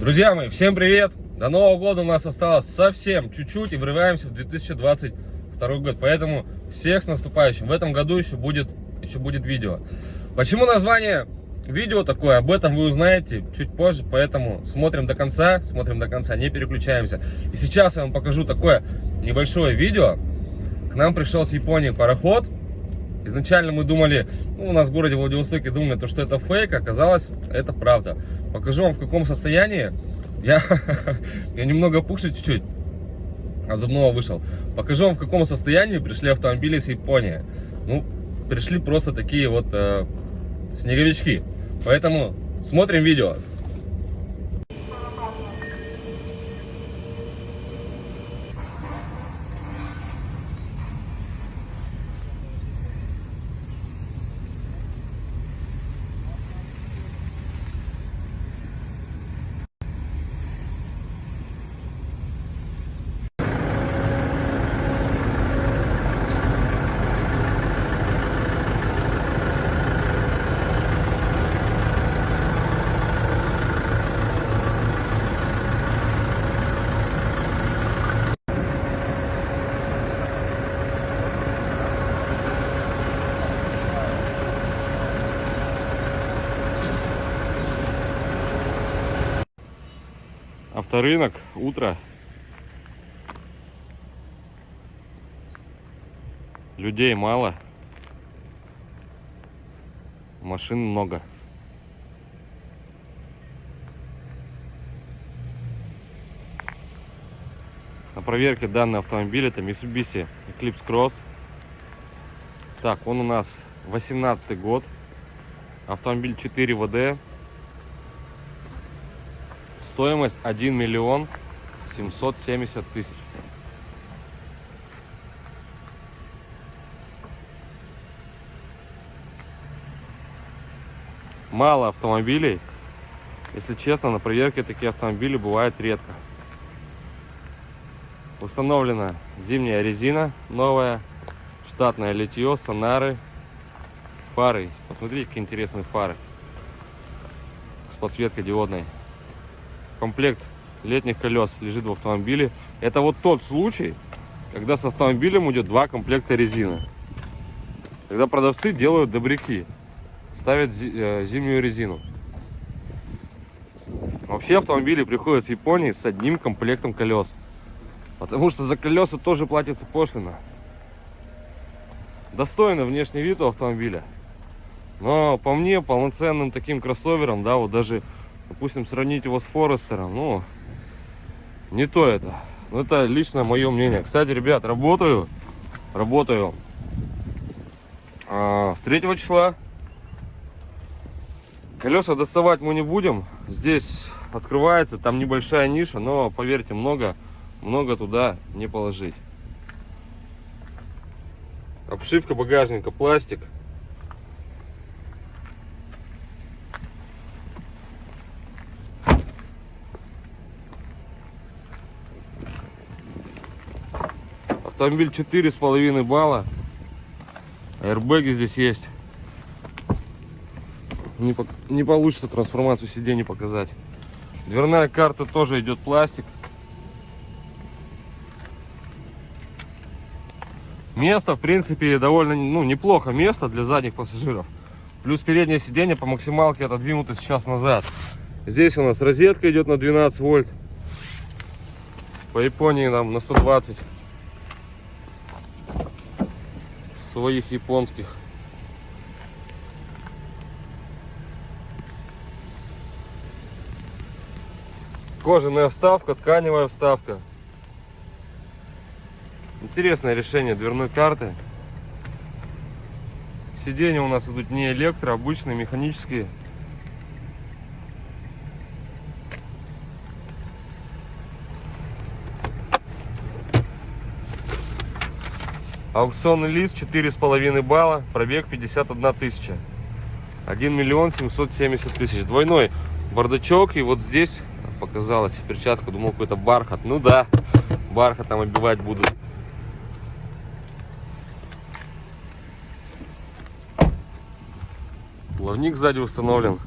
Друзья мои, всем привет! До Нового года у нас осталось совсем чуть-чуть и врываемся в 2022 год. Поэтому всех с наступающим. В этом году еще будет, еще будет видео. Почему название видео такое? Об этом вы узнаете чуть позже. Поэтому смотрим до конца, смотрим до конца, не переключаемся. И сейчас я вам покажу такое небольшое видео. К нам пришел с Японии пароход. Изначально мы думали, ну, у нас в городе Владивостоке думали, то, что это фейк, оказалось, это правда. Покажу вам в каком состоянии. Я, я немного пухший чуть-чуть, от зубного вышел. Покажу вам в каком состоянии пришли автомобили с Японии. Ну, пришли просто такие вот э, снеговички. Поэтому смотрим видео. Авторынок, утро. Людей мало. Машин много. На проверке данный автомобиль это Mitsubishi Eclipse Cross. Так, он у нас 18 год. Автомобиль 4 ВД. Стоимость 1 миллион 770 тысяч. Мало автомобилей. Если честно, на проверке такие автомобили бывают редко. Установлена зимняя резина новая, штатное литье, сонары, фары. Посмотрите, какие интересные фары с подсветкой диодной комплект летних колес лежит в автомобиле. Это вот тот случай, когда с автомобилем идет два комплекта резины. Когда продавцы делают добряки, ставят э, зимнюю резину. Вообще автомобили приходят с Японии с одним комплектом колес. Потому что за колеса тоже платится пошлина. Достойный внешний вид у автомобиля. Но по мне, полноценным таким кроссовером, да, вот даже допустим, сравнить его с Форестером, ну, не то это. Ну, это лично мое мнение. Кстати, ребят, работаю, работаю а, с 3 числа. Колеса доставать мы не будем. Здесь открывается, там небольшая ниша, но, поверьте, много, много туда не положить. Обшивка багажника, пластик. Автомобиль четыре с половиной балла. Аэрбэги здесь есть. Не, по, не получится трансформацию сидений показать. Дверная карта тоже идет пластик. Место, в принципе, довольно ну, неплохо место для задних пассажиров. Плюс переднее сиденье по максималке отодвинуто сейчас назад. Здесь у нас розетка идет на 12 вольт. По Японии нам на 120. Своих японских. Кожаная вставка, тканевая вставка. Интересное решение дверной карты. Сиденья у нас идут не электро, а обычные, механические. Аукционный лист 4,5 балла, пробег 51 тысяча. 1 миллион 770 тысяч. Двойной бардачок. И вот здесь показалось перчатка. Думал, какой-то бархат. Ну да, бархат там обивать будут. Плавник сзади установлен.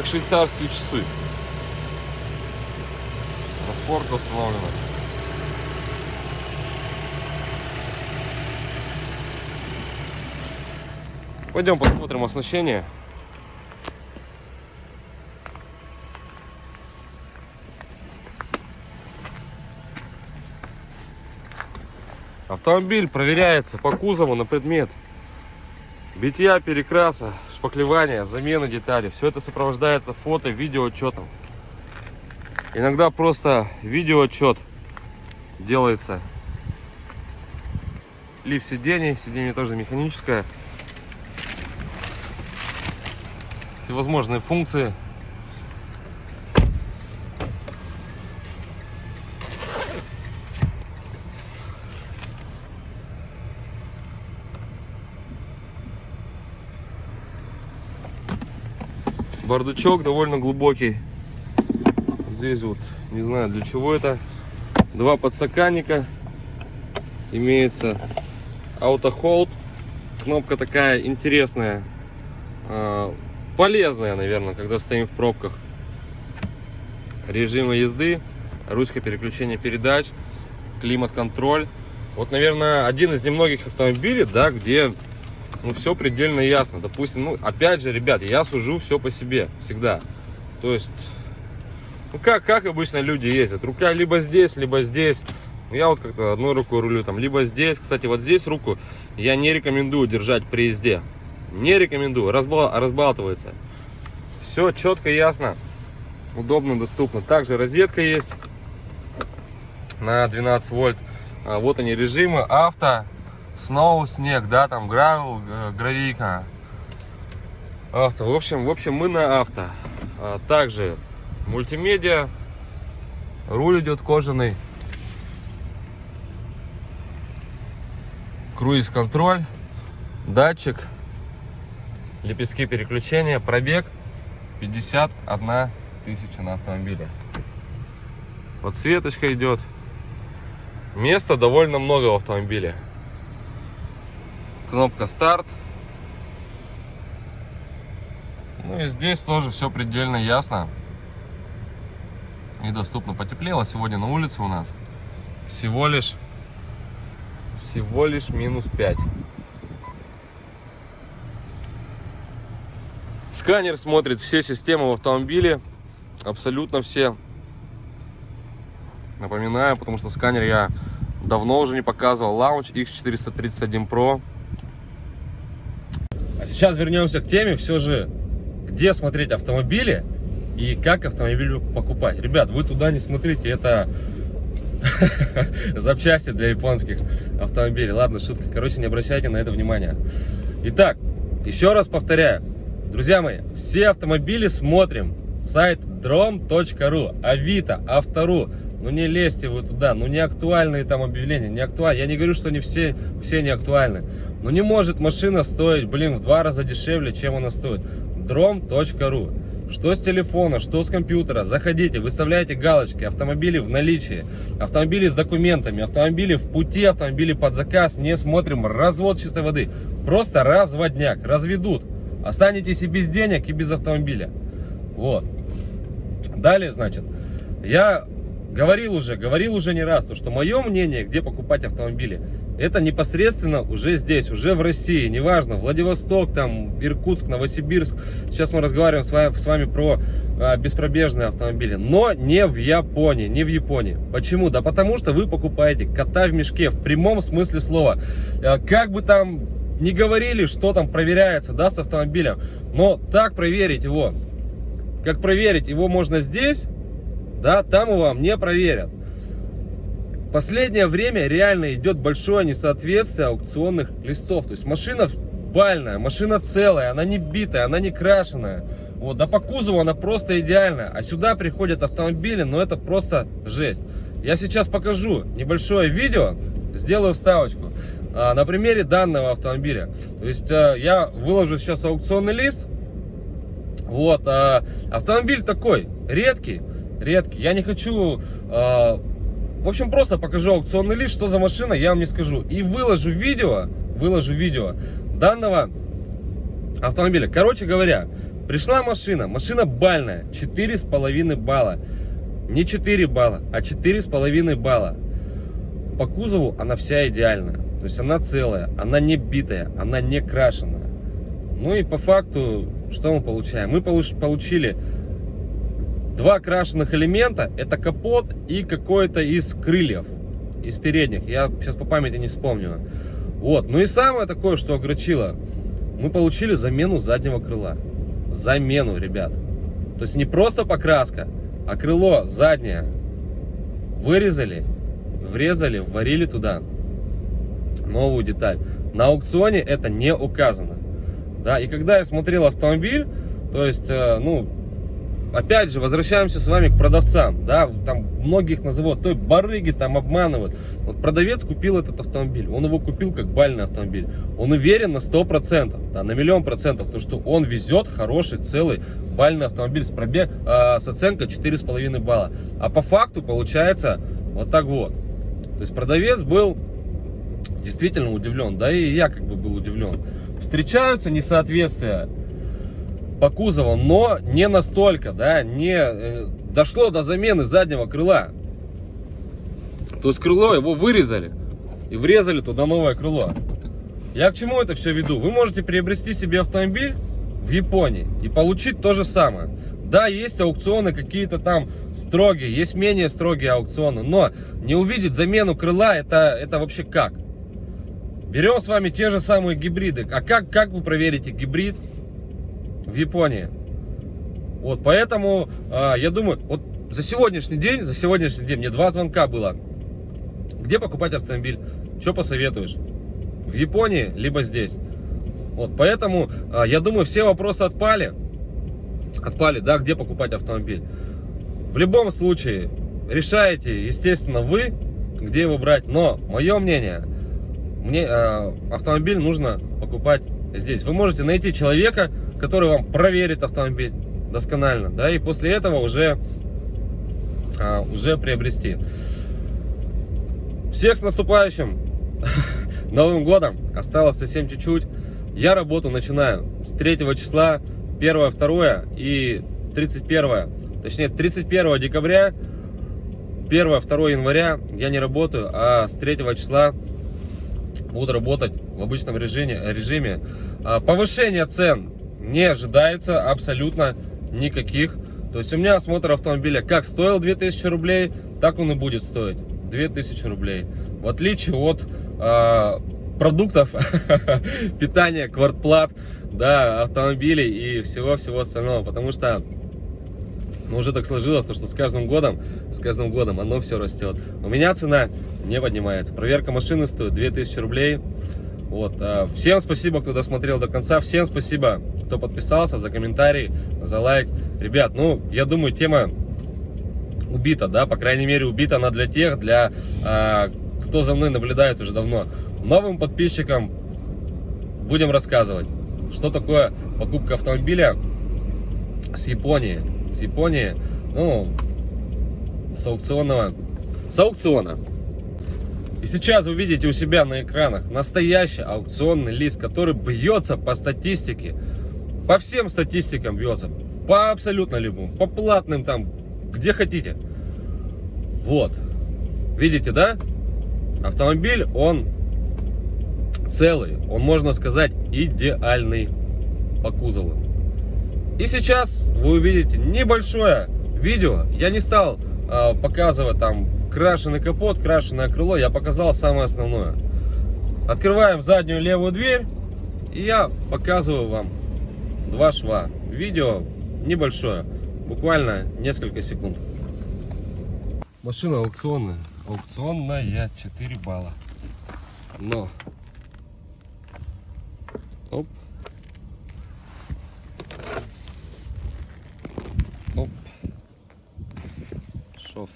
Как швейцарские часы. Распорка установлена. Пойдем посмотрим оснащение. Автомобиль проверяется по кузову на предмет битья, перекраса, шпаклевания, замены деталей. Все это сопровождается фото, видео отчетом. Иногда просто видео отчет делается. Лифт сидений, сиденье тоже механическое. Всевозможные функции. Бардачок довольно глубокий. Здесь вот, не знаю для чего это. Два подстаканника. Имеется автохолд. Кнопка такая интересная. А, полезная, наверное, когда стоим в пробках. Режимы езды. Ручка переключения передач. Климат-контроль. Вот, наверное, один из немногих автомобилей, да, где ну, все предельно ясно. Допустим, ну, опять же, ребят, я сужу все по себе, всегда. То есть, ну, как, как обычно люди ездят. Рука либо здесь, либо здесь. Ну, я вот как-то одной рукой рулю, там, либо здесь. Кстати, вот здесь руку я не рекомендую держать при езде. Не рекомендую, разбал, разбалтывается. Все четко, ясно, удобно, доступно. Также розетка есть на 12 вольт. А, вот они режимы авто, Сноу, снег, да, там гравел, гравийка. Авто. В общем, в общем, мы на авто. А, также мультимедиа. Руль идет кожаный. Круиз-контроль. Датчик. Лепестки переключения. Пробег 51 тысяча на автомобиле. Подсветочка идет. Места довольно много в автомобиле кнопка старт. Ну и здесь тоже все предельно ясно и доступно. Потеплело сегодня на улице у нас всего лишь всего лишь минус 5. Сканер смотрит все системы в автомобиле, абсолютно все. Напоминаю, потому что сканер я давно уже не показывал. Launch X431 Pro сейчас вернемся к теме, все же, где смотреть автомобили и как автомобиль покупать. Ребят, вы туда не смотрите, это запчасти для японских автомобилей. Ладно, шутка. Короче, не обращайте на это внимания. Итак, еще раз повторяю. Друзья мои, все автомобили смотрим. Сайт drom.ru, Авито, Автору. Ну не лезьте вы туда, ну не актуальные там объявления, не актуальны. Я не говорю, что не все, все не актуальны. Но не может машина стоить, блин, в два раза дешевле, чем она стоит. Drom.ru что с телефона, что с компьютера, заходите, выставляйте галочки, автомобили в наличии, автомобили с документами, автомобили в пути, автомобили под заказ, не смотрим, развод чистой воды, просто разводняк, разведут, останетесь и без денег, и без автомобиля, вот. Далее, значит, я говорил уже, говорил уже не раз, то, что мое мнение, где покупать автомобили, это непосредственно уже здесь, уже в России, неважно, Владивосток, там, Иркутск, Новосибирск. Сейчас мы разговариваем с вами, с вами про а, беспробежные автомобили, но не в Японии, не в Японии. Почему? Да потому что вы покупаете кота в мешке, в прямом смысле слова. А, как бы там не говорили, что там проверяется, да, с автомобилем, но так проверить его, как проверить его можно здесь, да, там его не проверят. Последнее время реально идет большое несоответствие аукционных листов. То есть машина бальная, машина целая, она не битая, она не крашеная. Вот, да по кузову она просто идеальная. А сюда приходят автомобили, но это просто жесть. Я сейчас покажу небольшое видео, сделаю вставочку а, на примере данного автомобиля. То есть а, я выложу сейчас аукционный лист. Вот, а, автомобиль такой редкий. Редкий. Я не хочу... э, в общем, просто покажу аукционный лист, что за машина, я вам не скажу. И выложу видео, выложу видео данного автомобиля. Короче говоря, пришла машина, машина бальная, 4,5 балла. Не 4 балла, а 4,5 балла. По кузову она вся идеальная. То есть она целая, она не битая, она не крашеная. Ну и по факту, что мы получаем? Мы получ- получили два крашеных элемента. Это капот и какой-то из крыльев, из передних. Я сейчас по памяти не вспомню. Вот. Ну и самое такое, что огорчило. Мы получили замену заднего крыла. Замену, ребят. То есть не просто покраска, а крыло заднее вырезали, врезали, варили туда новую деталь. На аукционе это не указано. Да, и когда я смотрел автомобиль, то есть, э, ну, опять же, возвращаемся с вами к продавцам, да, там многих называют, то барыги там обманывают. Вот продавец купил этот автомобиль, он его купил как бальный автомобиль, он уверен на 100%, да, на миллион процентов, то что он везет хороший, целый бальный автомобиль с пробег, э, с оценкой 4,5 балла. А по факту получается вот так вот. То есть продавец был действительно удивлен, да и я как бы был удивлен. Встречаются несоответствия по кузову, но не настолько, да, не э, дошло до замены заднего крыла. То есть крыло его вырезали и врезали туда новое крыло. Я к чему это все веду? Вы можете приобрести себе автомобиль в Японии и получить то же самое. Да, есть аукционы какие-то там строгие, есть менее строгие аукционы, но не увидеть замену крыла, это, это вообще как? Берем с вами те же самые гибриды. А как, как вы проверите гибрид в Японии? Вот, поэтому э, я думаю, вот за сегодняшний день, за сегодняшний день мне два звонка было. Где покупать автомобиль? Что посоветуешь? В Японии, либо здесь. Вот, поэтому э, я думаю, все вопросы отпали. Отпали, да, где покупать автомобиль. В любом случае, решаете, естественно, вы, где его брать. Но, мое мнение, мне э, автомобиль нужно покупать здесь. Вы можете найти человека, который вам проверит автомобиль досконально, да, и после этого уже, э, уже приобрести. Всех с наступающим Новым годом! Осталось совсем чуть-чуть. Я работу начинаю с 3 числа, 1, 2 и 31, точнее 31 декабря, 1, 2 января я не работаю, а с 3 числа буду работать в обычном режиме. режиме. А, Повышение цен не ожидается абсолютно никаких. То есть у меня осмотр автомобиля как стоил 2000 рублей, так он и будет стоить 2000 рублей. В отличие от а, продуктов питания, квартплат, да, автомобилей и всего-всего остального. Потому что ну, уже так сложилось, то, что с каждым годом, с каждым годом оно все растет. У меня цена не поднимается. Проверка машины стоит 2000 рублей. Вот. а, Всем спасибо, кто досмотрел до конца. Всем спасибо, кто подписался, за комментарий, за лайк. Ребят, ну, я думаю, тема убита, да, по крайней мере, убита она для тех, для а, кто за мной наблюдает уже давно. Новым подписчикам будем рассказывать, что такое покупка автомобиля с Японии. С Японии, ну, с аукционного, с аукциона. И сейчас вы видите у себя на экранах настоящий аукционный лист, который бьется по статистике, по всем статистикам бьется, по абсолютно любым, по платным там, где хотите. Вот, видите, да? Автомобиль, он целый, он, можно сказать, идеальный по кузову. И сейчас вы увидите небольшое видео. Я не стал э, показывать там крашеный капот, крашеное крыло. Я показал самое основное. Открываем заднюю левую дверь. И я показываю вам два шва. Видео небольшое. Буквально несколько секунд. Машина аукционная. Аукционная 4 балла. Но. Оп. Оп. Шов.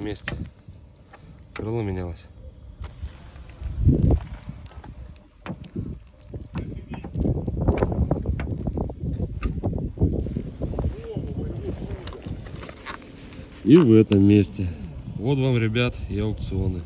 Этом месте крыло менялось. и в этом месте. Вот вам, ребят, и аукционы.